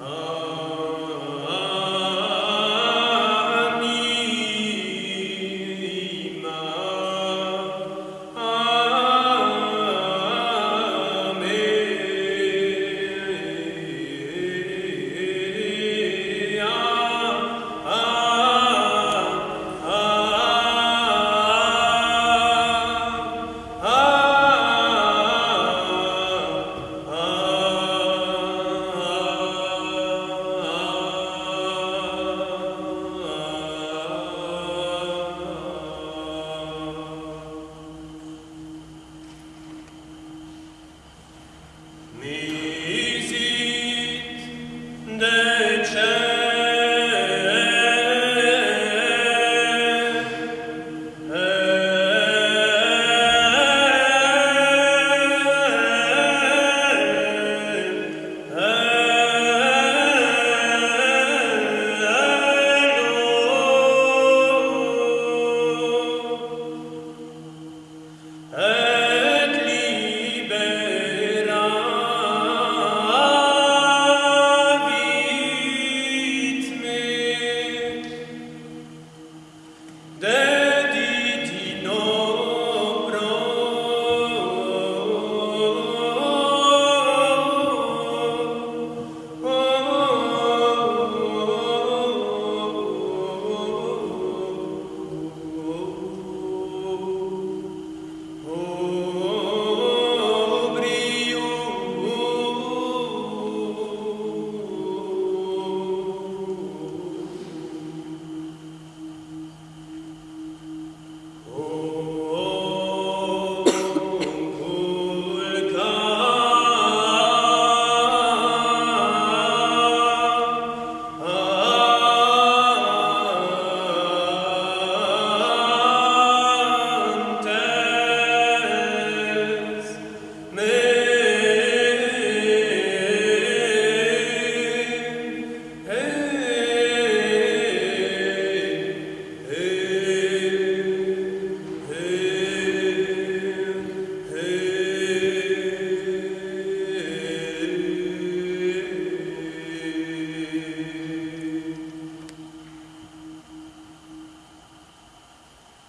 Oh. Me.